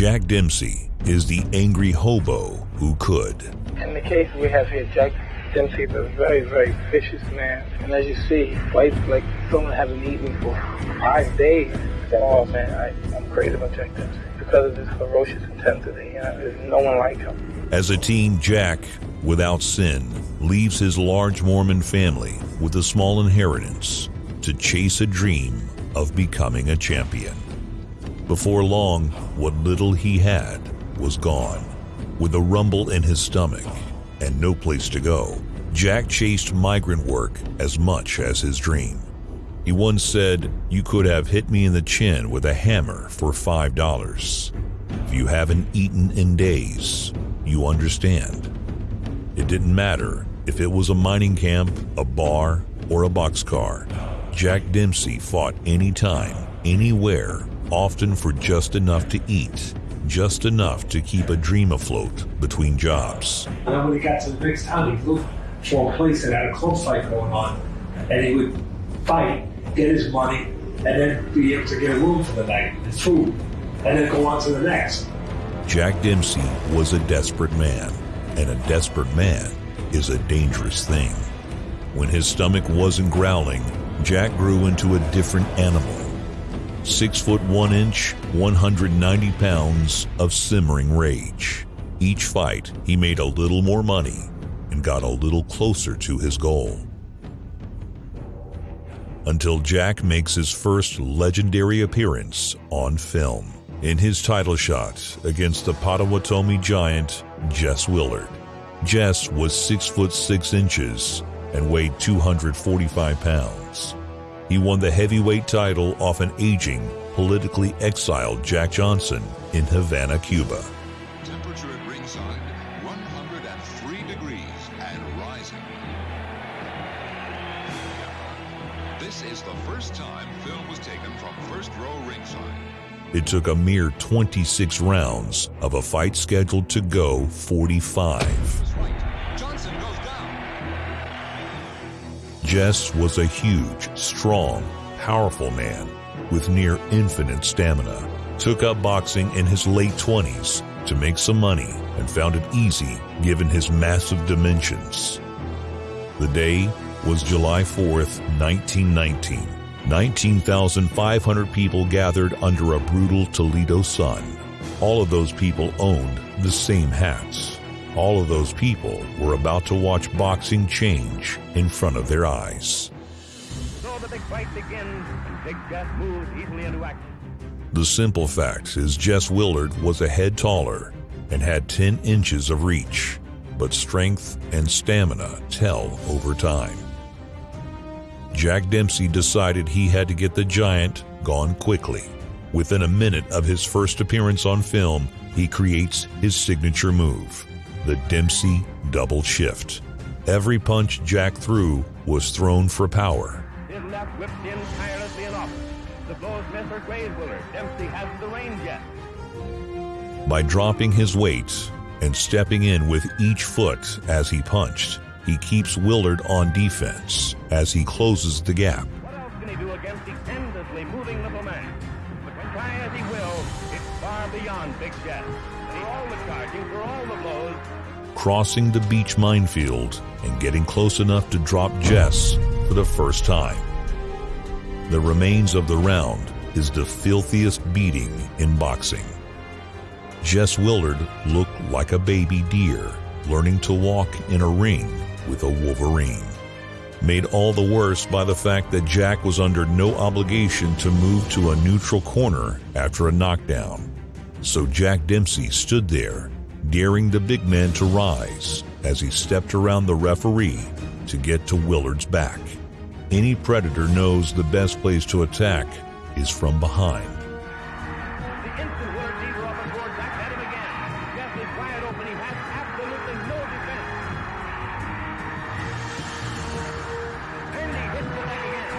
Jack Dempsey is the angry hobo who could. In the case we have here, Jack Dempsey is a very, very vicious man. And as you see, he fights like someone hasn't eaten for five days. Oh man, I, I'm crazy about Jack Dempsey because of his ferocious intensity. You know, there's no one like him. As a teen, Jack, without sin, leaves his large Mormon family with a small inheritance to chase a dream of becoming a champion. Before long, what little he had was gone. With a rumble in his stomach and no place to go, Jack chased migrant work as much as his dream. He once said, You could have hit me in the chin with a hammer for $5. If you haven't eaten in days, you understand. It didn't matter if it was a mining camp, a bar, or a boxcar. Jack Dempsey fought anytime, anywhere, often for just enough to eat, just enough to keep a dream afloat between jobs. And then when he got to the next town, he'd look for a place that had a close fight going on, and he would fight, get his money, and then be able to get a room for the night and food, and then go on to the next. Jack Dempsey was a desperate man, and a desperate man is a dangerous thing. When his stomach wasn't growling, Jack grew into a different animal. Six foot one inch, 190 pounds of simmering rage. Each fight, he made a little more money and got a little closer to his goal. Until Jack makes his first legendary appearance on film in his title shot against the Potawatomi giant Jess Willard. Jess was 6 foot 6 inches and weighed 245 pounds. He won the heavyweight title off an aging, politically exiled Jack Johnson in Havana, Cuba. Temperature at ringside 103 degrees and rising. This is the first time film was taken from first row ringside. It took a mere 26 rounds of a fight scheduled to go 45. Jess was a huge, strong, powerful man with near infinite stamina. Took up boxing in his late 20s to make some money and found it easy given his massive dimensions. The day was July 4th, 1919. 19,500 people gathered under a brutal Toledo sun. All of those people owned the same hats. All of those people were about to watch boxing change in front of their eyes. So the big fight begins, and Big Jess moves easily into action. The simple fact is Jess Willard was a head taller and had 10 inches of reach, but strength and stamina tell over time. Jack Dempsey decided he had to get the giant gone quickly. Within a minute of his first appearance on film, he creates his signature move, the Dempsey double shift. Every punch Jack threw was thrown for power. His left whipped in tirelessly and often. The blows miss or graze Willard. Dempsey has the range yet. By dropping his weights and stepping in with each foot as he punched, he keeps Willard on defense as he closes the gap. What else can he do against the endlessly moving little man? But when try as he will, it's far beyond Big. Crossing the beach minefield and getting close enough to drop Jess for the first time. The remains of the round is the filthiest beating in boxing. Jess Willard looked like a baby deer learning to walk in a ring with a wolverine. Made all the worse by the fact that Jack was under no obligation to move to a neutral corner after a knockdown. So Jack Dempsey stood there, daring the big man to rise as he stepped around the referee to get to Willard's back. Any predator knows the best place to attack is from behind. the instant Willard sees her up and toward Jack, at him again. Jess is wide open. He has absolutely no defense. And he hits the leg again.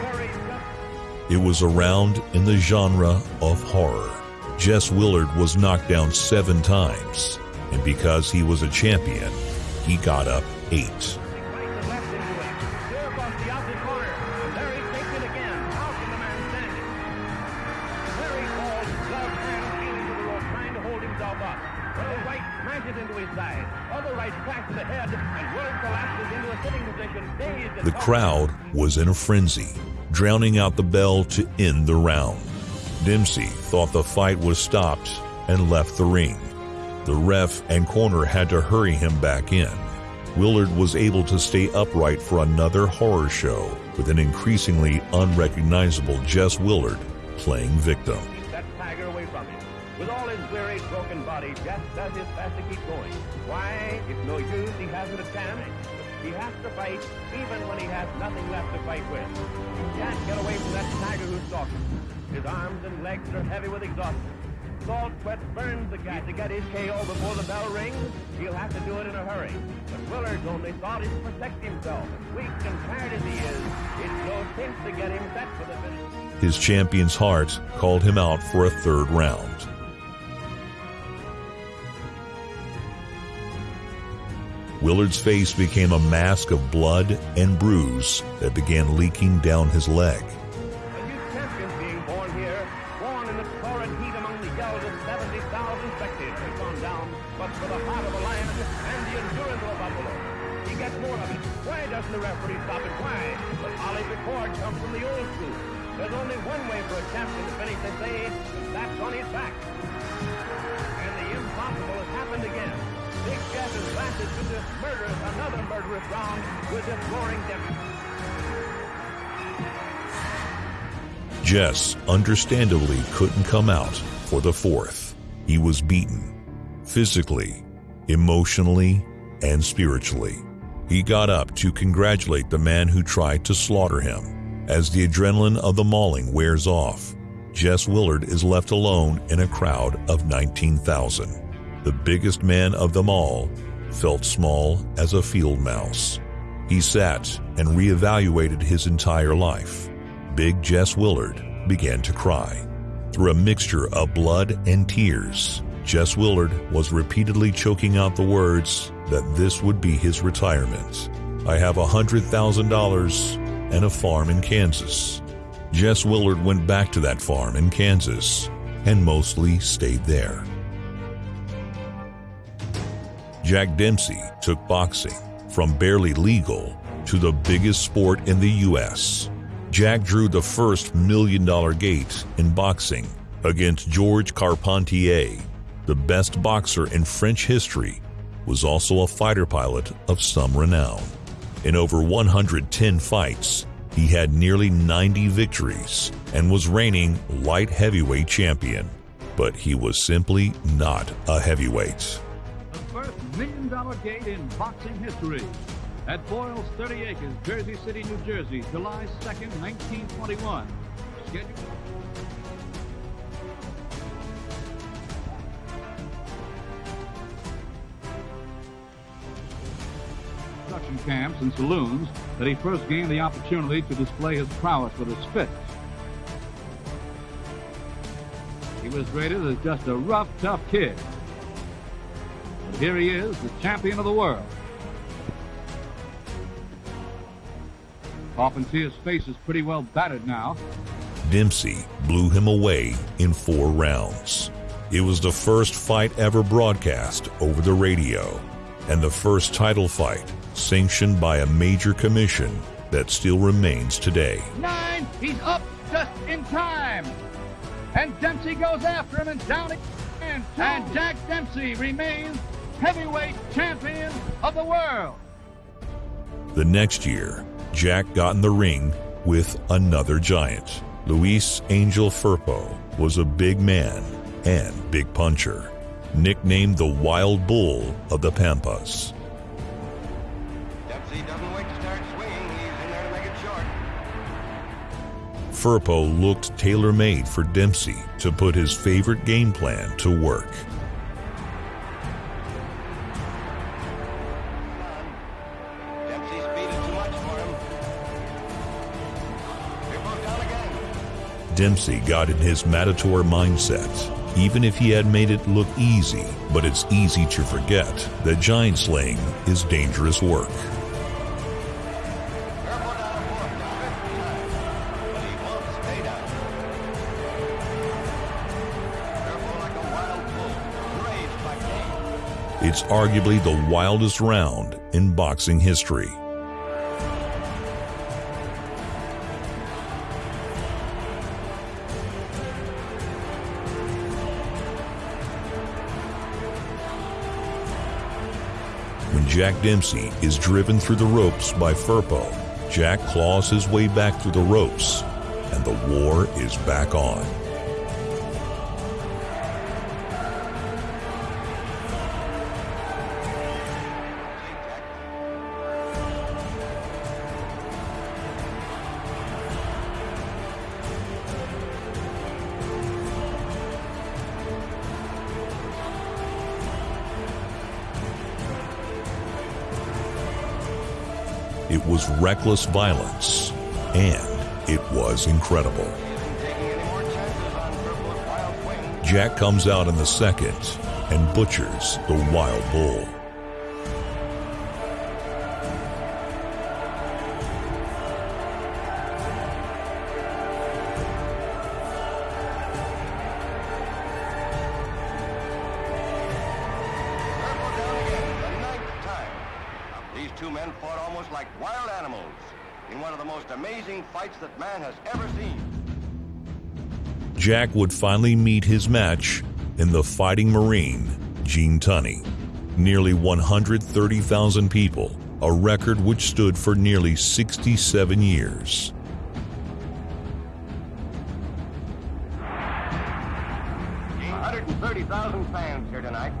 Corey just It was a round in the genre of horror. Jess Willard was knocked down seven times, and because he was a champion, he got up eight. The crowd was in a frenzy, drowning out the bell to end the round. Dempsey thought the fight was stopped and left the ring. The ref and corner had to hurry him back in. Willard was able to stay upright for another horror show with an increasingly unrecognizable Jess Willard playing victim. With all his weary, broken body, Jess does his best to keep going. Why? It's no use. He hasn't a chance. He has to fight even when he has nothing left to fight with. He can't get away from that tiger who's stalking. His arms and legs are heavy with exhaustion. Salt sweat burns the guy to get his KO before the bell rings. He'll have to do it in a hurry. But Willard's only thought is to protect himself. Weak and tired as he is, it's no sense to get him set for the finish. His champion's heart called him out for a third round. Willard's face became a mask of blood and bruise that began leaking down his leg. To finish the day, on his back. And the impossible has happened again. Big Jeff has this murderous, another murderous round with this roaring. Jess understandably couldn't come out for the fourth. He was beaten physically, emotionally, and spiritually. He got up to congratulate the man who tried to slaughter him. As the adrenaline of the mauling wears off, Jess Willard is left alone in a crowd of 19,000. The biggest man of them all felt small as a field mouse. He sat and reevaluated his entire life. Big Jess Willard began to cry. Through a mixture of blood and tears, Jess Willard was repeatedly choking out the words that this would be his retirement. I have a $100,000 and a farm in Kansas. Jess Willard went back to that farm in Kansas and mostly stayed there. Jack Dempsey took boxing from barely legal to the biggest sport in the U.S. Jack drew the first million dollar gate in boxing against Georges Carpentier, the best boxer in French history, was also a fighter pilot of some renown. In over 110 fights, he had nearly 90 victories and was reigning light heavyweight champion. But he was simply not a heavyweight. The first million dollar gate in boxing history. At Boyle's 30 Acres, Jersey City, New Jersey, July 2nd, 1921. Scheduled. Camps and saloons that he first gained the opportunity to display his prowess with his fists. He was rated as just a rough, tough kid. But here he is, the champion of the world. Often see his face is pretty well battered now. Dempsey blew him away in four rounds. It was the first fight ever broadcast over the radio, and the first title fight sanctioned by a major commission that still remains today. Nine, he's up just in time. And Dempsey goes after him and down again. And Jack Dempsey remains heavyweight champion of the world. The next year, Jack got in the ring with another giant. Luis Angel Firpo was a big man and big puncher, nicknamed the Wild Bull of the Pampas. Firpo looked tailor made for Dempsey to put his favorite game plan to work. Dempsey got in his Matador mindset. Even if he had made it look easy, but it's easy to forget that giant slaying is dangerous work. It's arguably the wildest round in boxing history. When Jack Dempsey is driven through the ropes by Firpo, Jack claws his way back through the ropes, and the war is back on. Was reckless violence, and it was incredible. Jack comes out in the second and butchers the wild bull. Jack would finally meet his match in the Fighting Marine, Gene Tunney. Nearly 130,000 people, a record which stood for nearly 67 years. 130,000 fans here tonight.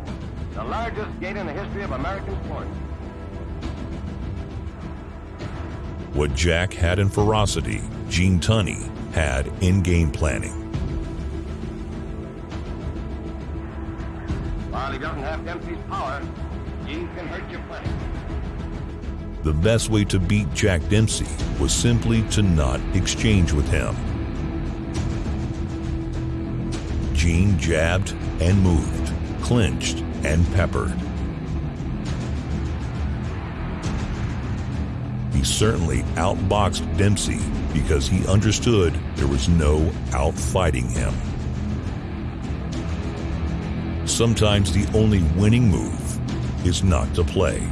The largest gate in the history of American sports. What Jack had in ferocity, Gene Tunney had in game planning. While he doesn't have Dempsey's power, Gene can hurt you plenty. The best way to beat Jack Dempsey was simply to not exchange with him. Gene jabbed and moved, clinched and peppered. He certainly outboxed Dempsey because he understood there was no outfighting him. Sometimes the only winning move is not to play.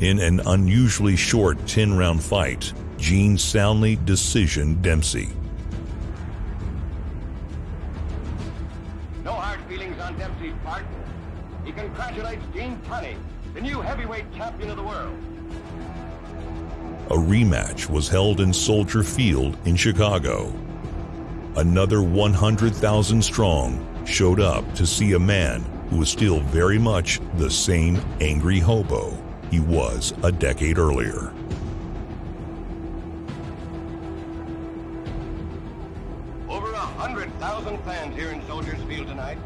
In an unusually short 10 round fight, Gene soundly decisioned Dempsey. No hard feelings on Dempsey's part. He congratulates Gene Tunney, the new heavyweight champion of the world. A rematch was held in Soldier Field in Chicago. Another 100,000 strong showed up to see a man who was still very much the same angry hobo he was a decade earlier. Over a hundred thousand fans here in Soldiers Field tonight.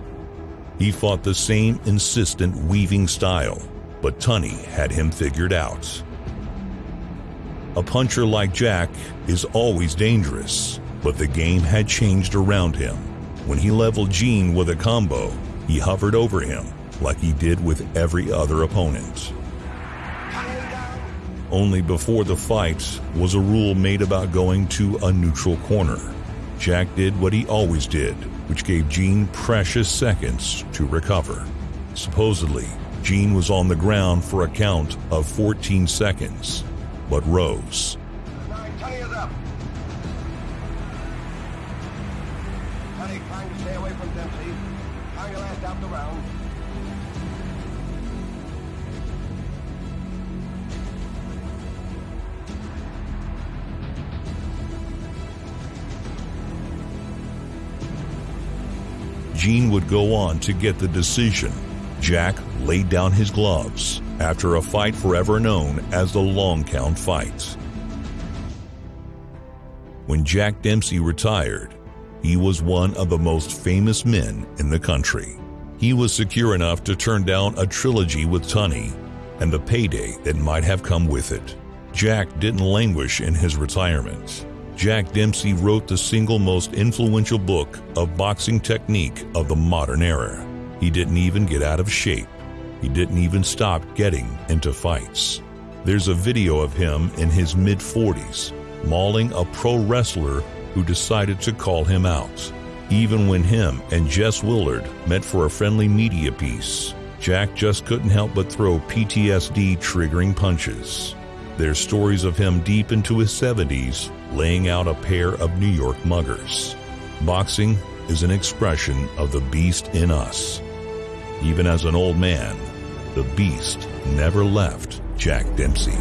He fought the same insistent weaving style, but Tunney had him figured out. A puncher like Jack is always dangerous, but the game had changed around him. When he leveled Gene with a combo, he hovered over him like he did with every other opponent. Only before the fight was a rule made about going to a neutral corner. Jack did what he always did, which gave Gene precious seconds to recover. Supposedly, Gene was on the ground for a count of 14 seconds, but rose. Gene would go on to get the decision. Jack laid down his gloves after a fight forever known as the long count fight. When Jack Dempsey retired, he was one of the most famous men in the country. He was secure enough to turn down a trilogy with Tunney and the payday that might have come with it. Jack didn't languish in his retirement. Jack Dempsey wrote the single most influential book of boxing technique of the modern era. He didn't even get out of shape. He didn't even stop getting into fights. There's a video of him in his mid 40s mauling a pro wrestler who decided to call him out. Even when him and Jess Willard met for a friendly media piece, Jack just couldn't help but throw PTSD triggering punches. There's stories of him deep into his 70s laying out a pair of New York muggers. Boxing is an expression of the beast in us. Even as an old man, the beast never left Jack Dempsey.